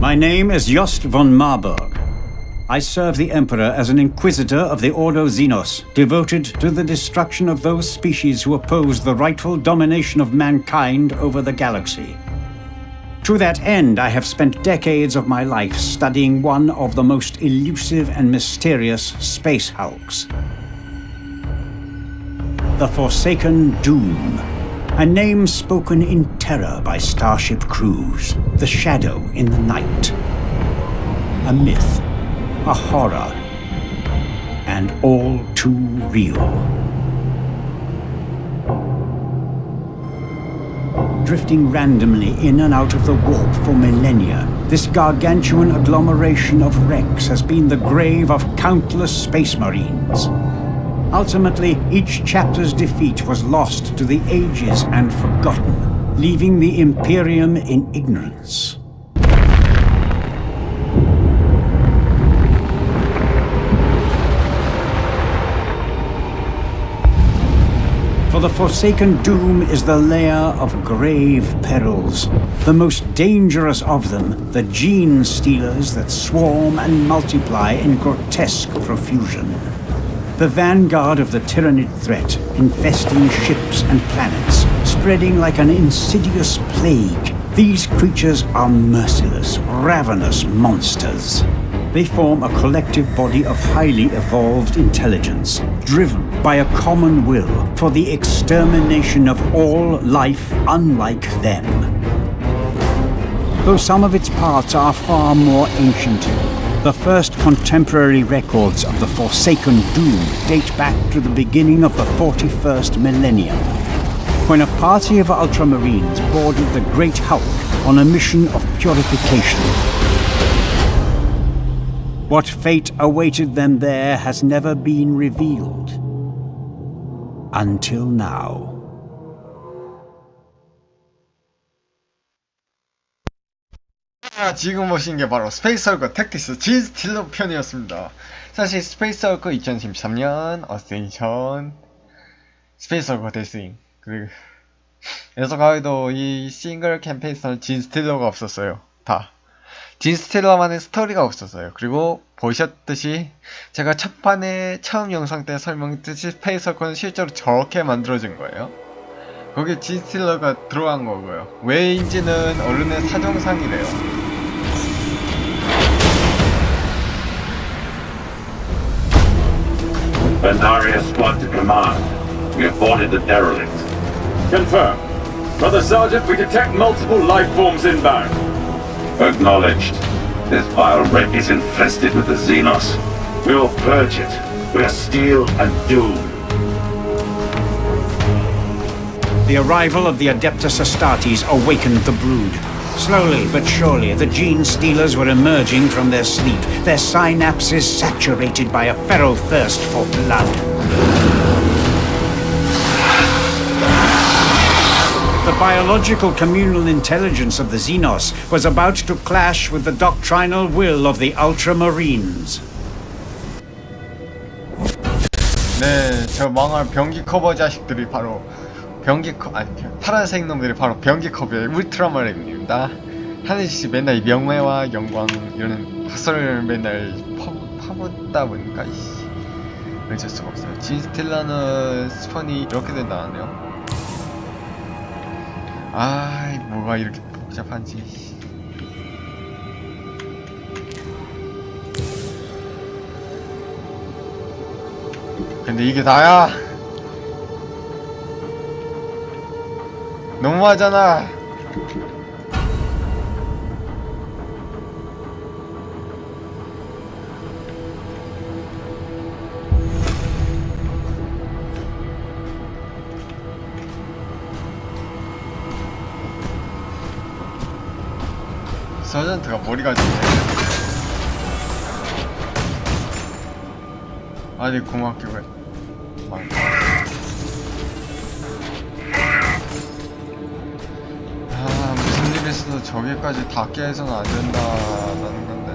My name is Jost von Marburg. I serve the Emperor as an Inquisitor of the Ordo Xenos, devoted to the destruction of those species who oppose the rightful domination of mankind over the galaxy. To that end, I have spent decades of my life studying one of the most elusive and mysterious space hulks. The Forsaken Doom. A name spoken in terror by starship crews. The shadow in the night. A myth. A horror. And all too real. drifting randomly in and out of the warp for millennia, this gargantuan agglomeration of wrecks has been the grave of countless space marines. Ultimately, each chapter's defeat was lost to the ages and forgotten, leaving the Imperium in ignorance. For the Forsaken Doom is the lair of grave perils. The most dangerous of them, the gene stealers that swarm and multiply in grotesque profusion. The vanguard of the Tyranid threat, infesting ships and planets, spreading like an insidious plague. These creatures are merciless, ravenous monsters. They form a collective body of highly evolved intelligence, driven by a common will for the extermination of all life unlike them. Though some of its parts are far more ancient, the first contemporary records of the Forsaken Doom date back to the beginning of the 41st millennium, when a party of Ultramarines boarded the Great Hulk on a mission of purification. What fate awaited them there has never been revealed. Until now. 아, 지금 보신 게 바로 스페이스 헐크 택틱스 진 스틸러 편이었습니다. 사실 스페이스 헐크 2013년 어센션 스페이스 헐크 데스윙 그리고 그래서 가위도 이 싱글 캠페인에서는 진 스틸러가 없었어요. 다. 진 스틸러만의 스토리가 없었어요. 그리고 보셨듯이 제가 첫 판에 처음 영상 때 설명했듯이 스페이스 헐크는 실제로 저렇게 만들어진 거예요. 거기에 진 스틸러가 들어간 거고요. 왜인지는 언론의 사정상이래요. Bendaria squad to command. We have boarded the derelict. Confirm. Brother Sergeant, we detect multiple life forms inbound. Acknowledged. This vile wreck is infested with the Xenos. We will purge it. We are steel and doom. The arrival of the Adeptus Astartes awakened the brood. Slowly but surely, the gene stealers were emerging from their sleep, their synapses saturated by a feral thirst for blood. The biological communal intelligence of the Xenos was about to clash with the doctrinal will of the Ultramarines. 네, 저 망할 변기 커버 자식들이 바로 변기 커 아니 파란색 놈들이 바로 변기 커버의 울트라마린입니다. 하늘씨 맨날 이 명예와 영광 이런 헛소리를 맨날 파, 파묻다 보니까 이씨 어쩔 수가 없어요. 진스틸러는 spawn이 이렇게 된다네요. 아이 뭐가 이렇게 복잡한지. 근데 이게 다야. 너무하잖아. 서전트가 머리가 좋네. 아니 고맙게 왜? 있어도 저기까지 닿게 해서는 안 된다라는 건데.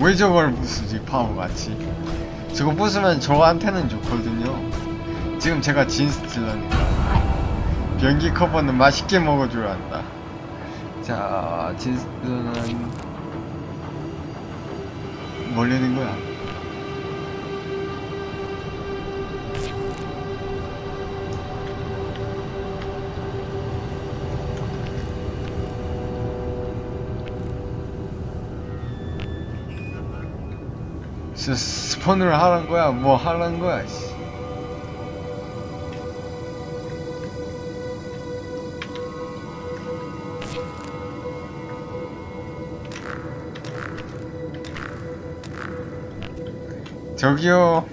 왜 저걸 부수지 바보같이 저거 부수면 저한테는 좋거든요. 지금 제가 진스틸러니까. 변기 커버는 맛있게 먹어줘야 한다. 자, 진스는 멀리는 거야. 스, 스폰을 하란 거야? 뭐 하란 거야? 씨. 저기요.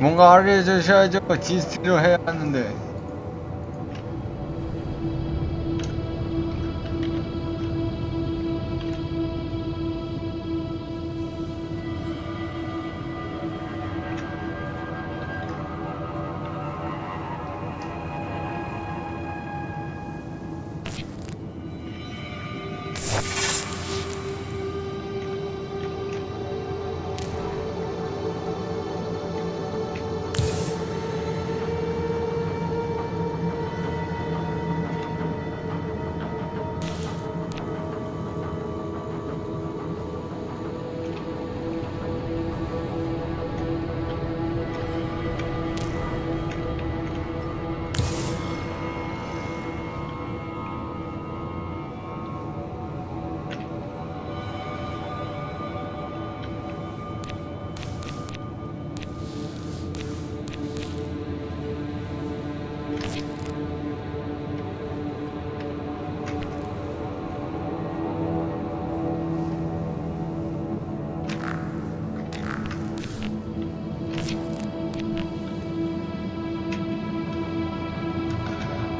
뭔가 알려주셔야죠. 진스티로 해야 하는데.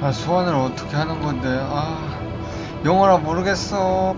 아, 소환을 어떻게 하는 건데? 아, 영어라 모르겠어.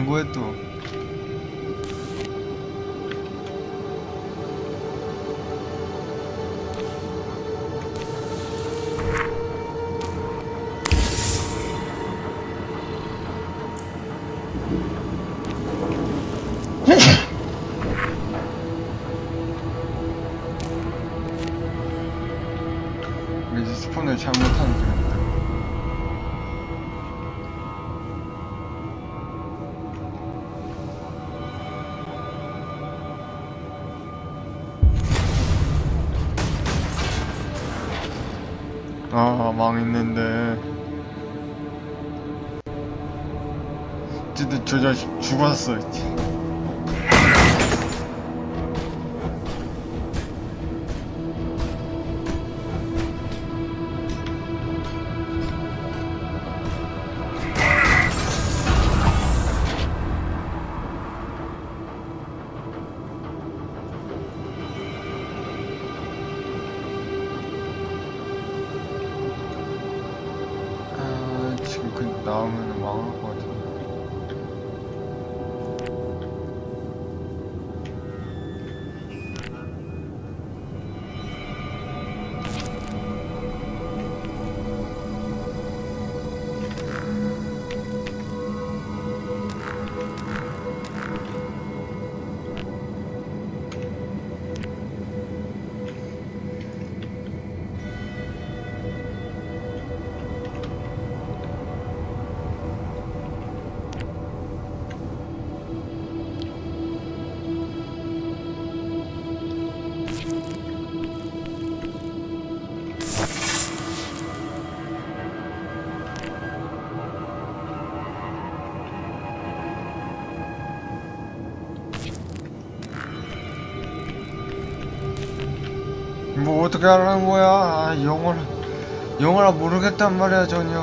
뭐라는 거야 또? 왠지 스폰을 잘못한 것같 망했는데. 저 자식 죽었어 어떻게 하라는 거야? 아, 영어를 영어라 모르겠단 말이야 전혀.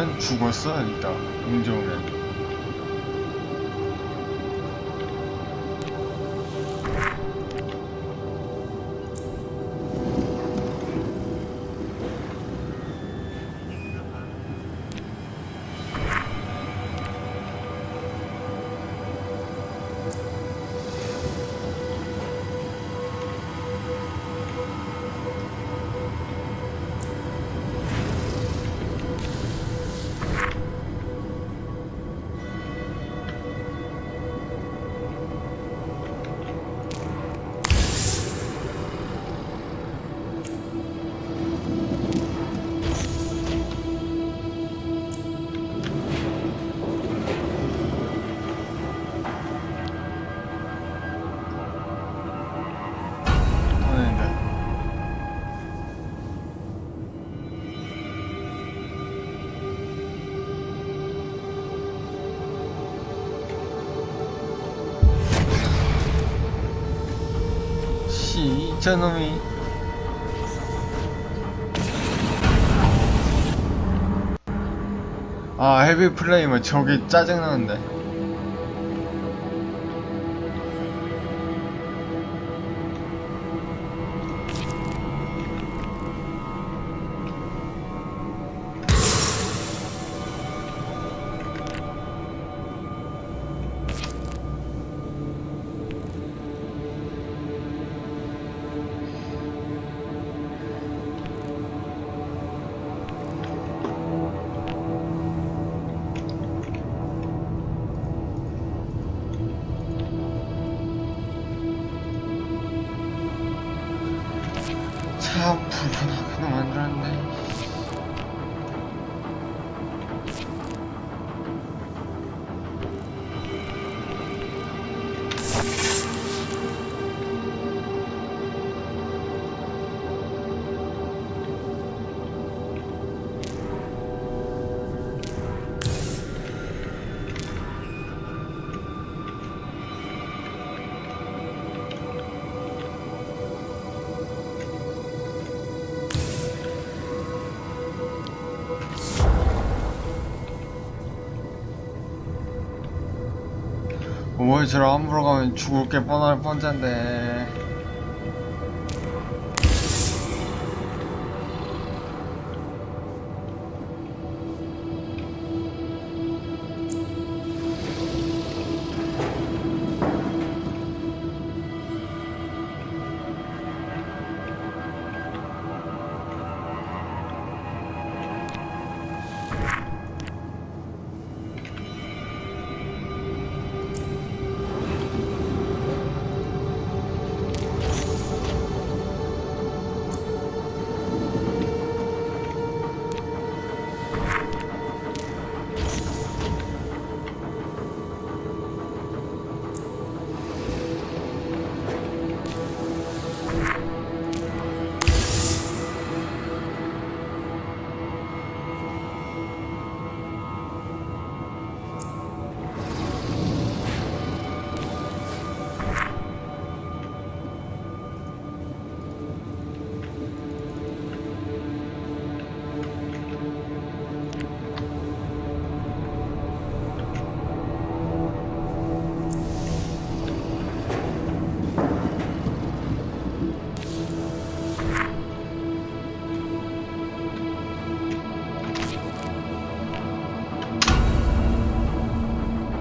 쟨 죽었어 운 좋으 저놈이. 아, 헤비 플레이면 저기 짜증나는데. no one run. 왜 저를 함부로 가면 죽을 게 뻔할 뻔짠데.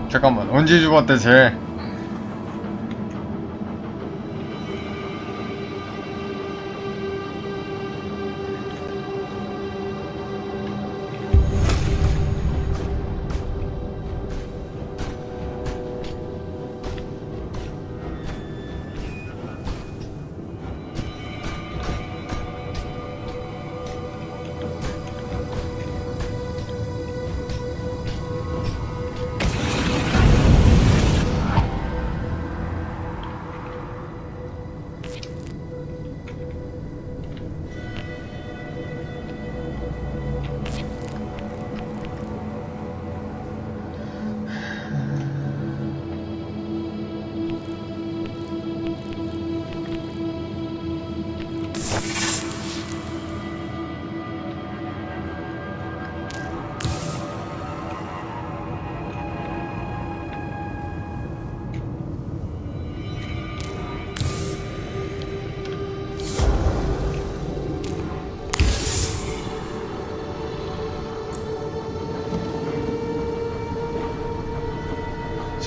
잠깐만 언제 죽었대 쟤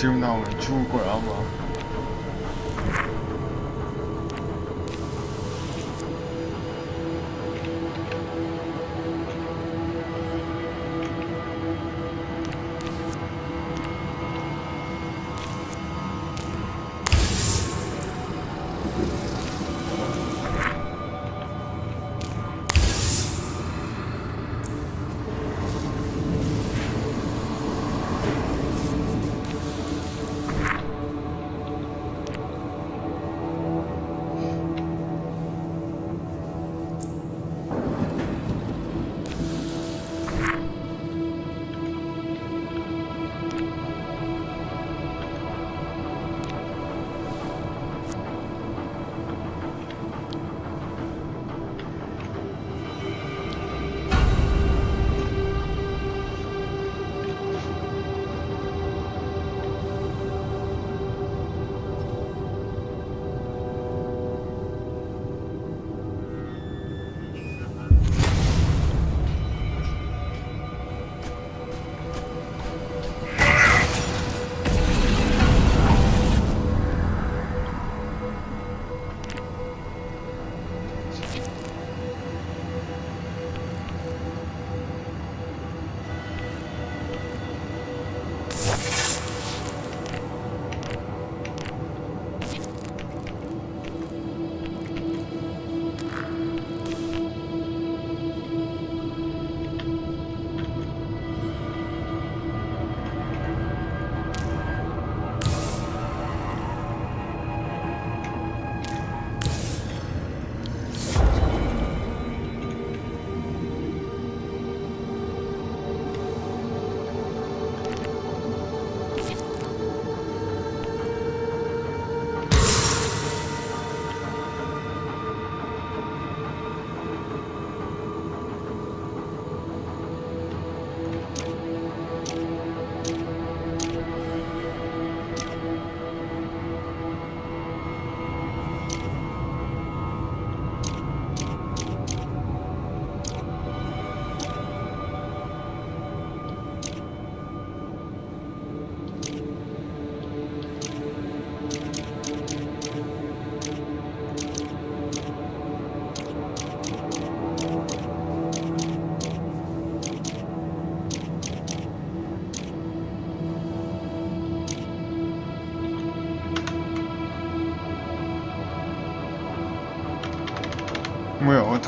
지금 나오면 죽을 거야 아마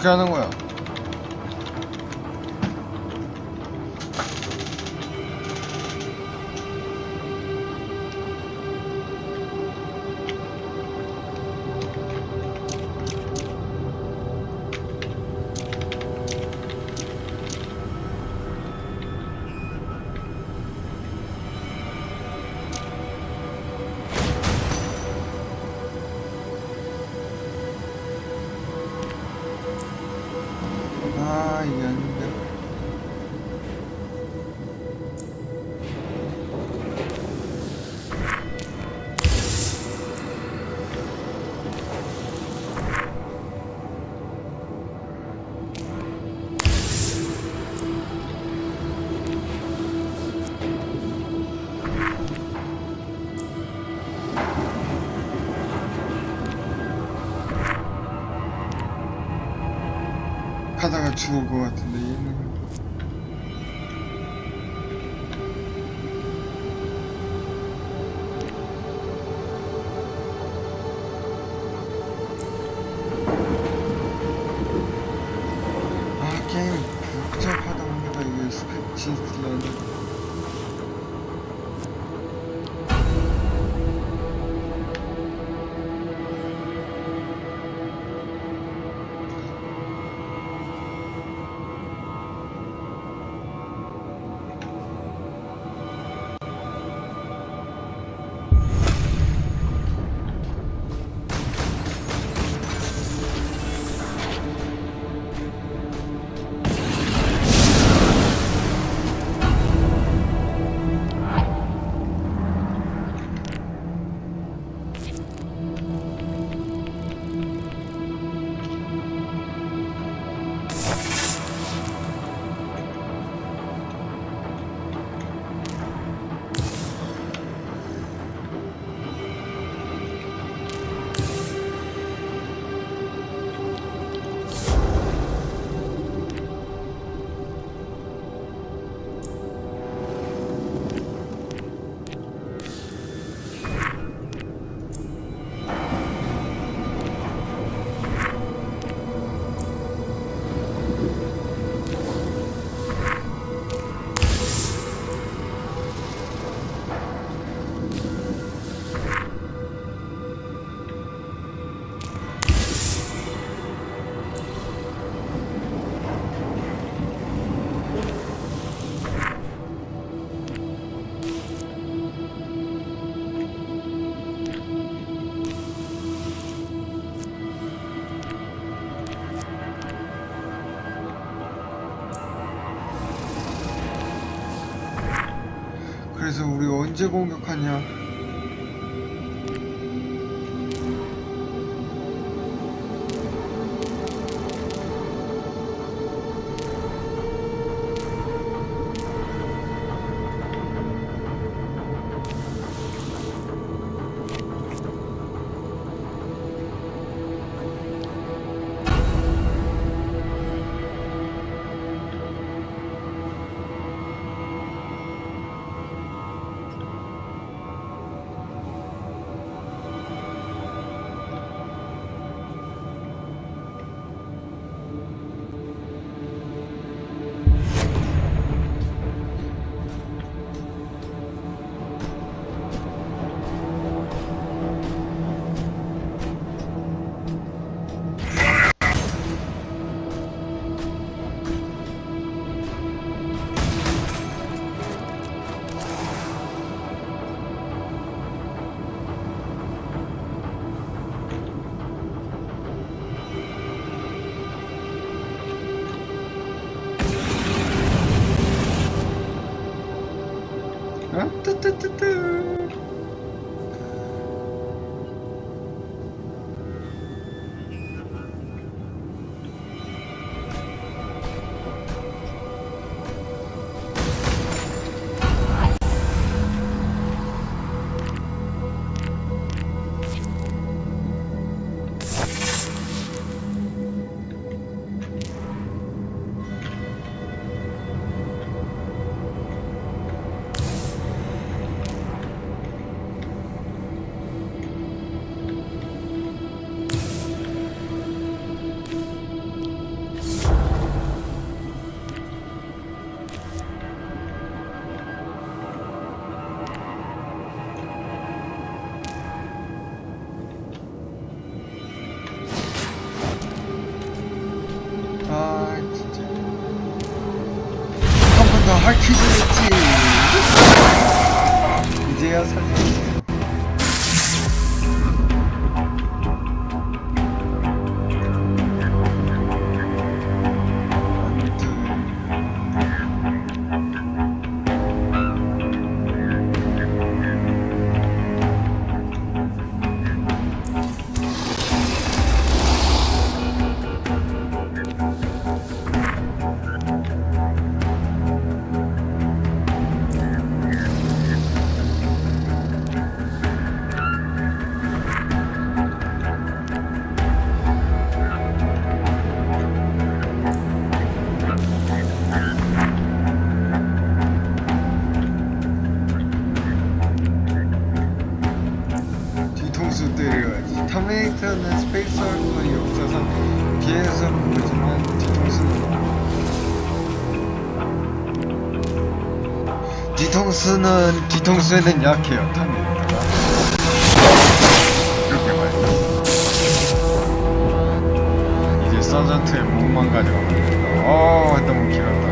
어떻게 하는 거야 давать чего угодно. 그래서 우리 언제 공격하냐 do, do, do. 한 번 더 할 퀴즈 있지 이제야 살려주세요 스페이스 헐크에 없어서 비해서 보지만 뒤통수는 뒤통수는 뒤통수에는 약해요 탑니까 이렇게 말이야. 이제 서전트의 몸만 가져가면 된다. 어 너무 길었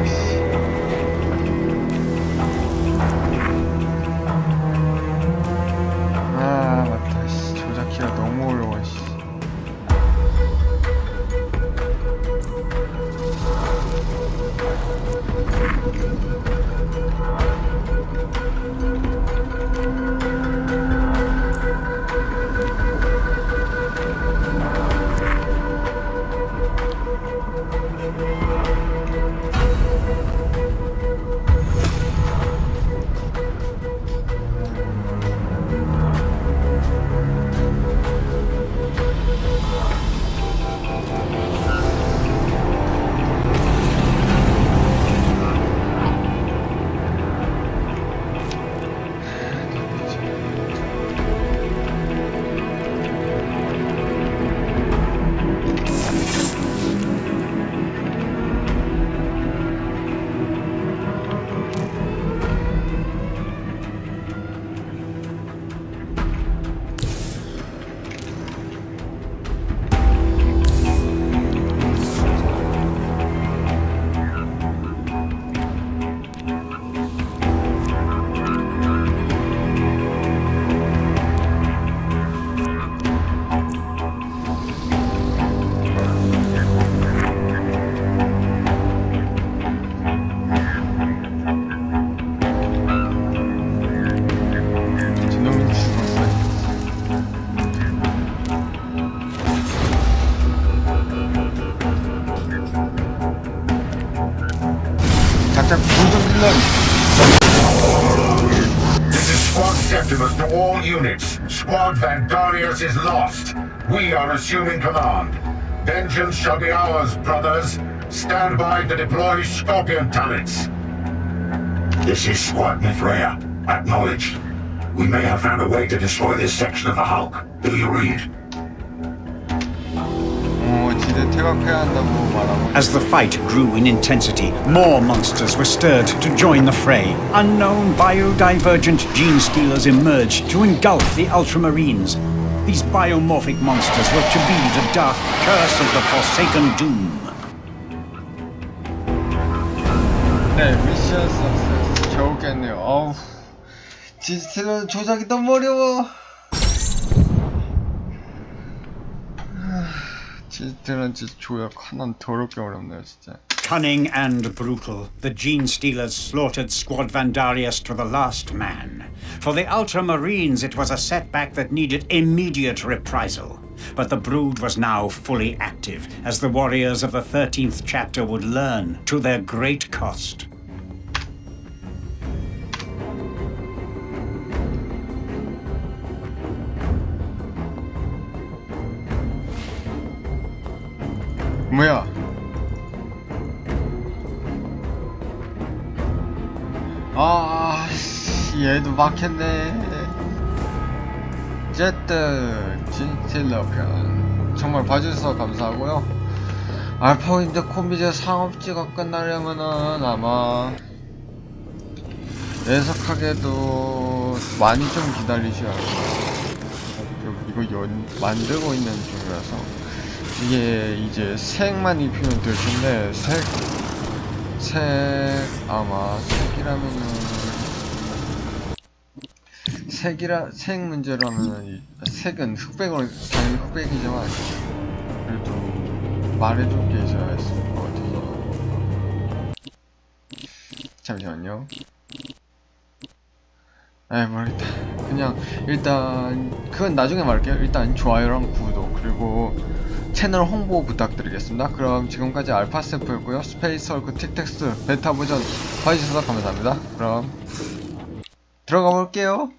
Darius is lost. We are assuming command. Vengeance shall be ours, brothers. Stand by to deploy Scorpion turrets. This is Squad Mithraea. Acknowledged. We may have found a way to destroy this section of the Hulk. Do you read? As the fight grew in intensity, more monsters were stirred to join the fray. Unknown biodivergent gene stealers emerged to engulf the Ultramarines, These biomorphic monsters were to be the dark curse of the Forsaken Doom. 네 미션 석세스 겨우겠네요 어우 디지털 조작이 너무 어려워 하, 디지털은 진짜 조작 하나는 더럽게 어렵네요 진짜 Cunning and brutal, the Gene Stealers slaughtered Squad Vandarius to the last man. For the Ultramarines, it was a setback that needed immediate reprisal. But the Brood was now fully active, as the warriors of the 13th chapter would learn to their great cost. 뭐야 아 씨, 얘도 막혔네. 어쨌든 진틸러 편. 정말 봐주셔서 감사하고요. 알파인드 코미제 상업지가 끝나려면은 아마 애석하게도 많이 좀 기다리셔야 돼요. 이거 연, 만들고 있는 중이라서. 이게 이제 색만 입히면 될 텐데 색, 색 아마 색이라면은 색이라 색 문제라면은 이- 색은 흑백으로 당연히 흑백이지만 그래도 말해줄 게 있어야 했을 것 같아서 잠시만요. 에이 모르겠다. 그냥 일단 그건 나중에 말할게요. 일단 좋아요랑 구독 그리고 채널 홍보 부탁드리겠습니다. 그럼 지금까지 알파세프였고요. 스페이스 헐크 택틱스 베타 버전 봐주셔서 감사합니다. 그럼 들어가 볼게요.